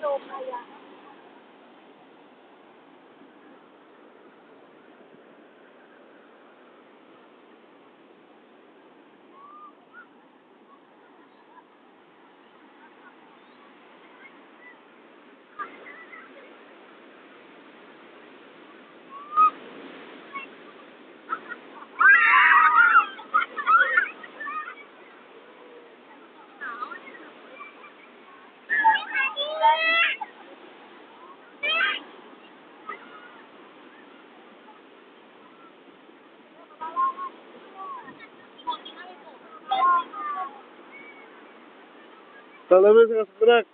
都我拍呀 Salamet bırak.